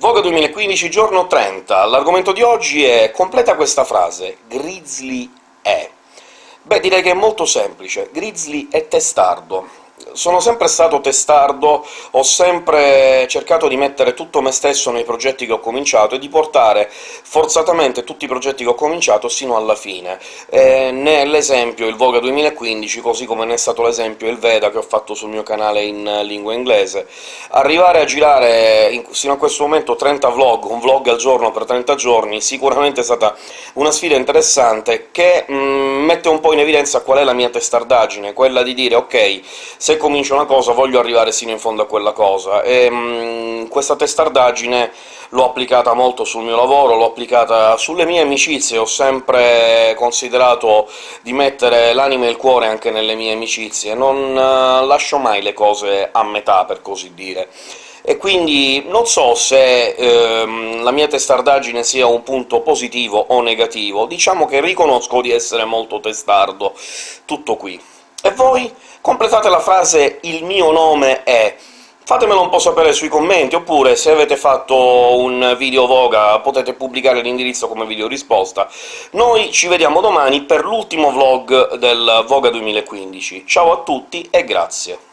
Voga 2015, giorno 30. L'argomento di oggi è completa questa frase «Grizzly è». Beh, direi che è molto semplice. Grizzly è testardo sono sempre stato testardo, ho sempre cercato di mettere tutto me stesso nei progetti che ho cominciato e di portare forzatamente tutti i progetti che ho cominciato sino alla fine. Eh, ne è l'esempio il Voga 2015, così come ne è stato l'esempio il Veda che ho fatto sul mio canale in lingua inglese. Arrivare a girare in, sino a questo momento 30 vlog, un vlog al giorno per 30 giorni, sicuramente è stata una sfida interessante che mm, mette un po' in evidenza qual è la mia testardaggine, quella di dire «ok, se comincio una cosa voglio arrivare sino in fondo a quella cosa», e mh, mm, questa testardaggine l'ho applicata molto sul mio lavoro, l'ho applicata sulle mie amicizie, ho sempre considerato di mettere l'anima e il cuore anche nelle mie amicizie, non uh, lascio mai le cose a metà, per così dire. E quindi non so se ehm, la mia testardaggine sia un punto positivo o negativo, diciamo che riconosco di essere molto testardo, tutto qui. E voi? Completate la frase «il mio nome è», fatemelo un po' sapere sui commenti, oppure se avete fatto un video Voga potete pubblicare l'indirizzo come video risposta. Noi ci vediamo domani per l'ultimo vlog del Voga 2015. Ciao a tutti e grazie!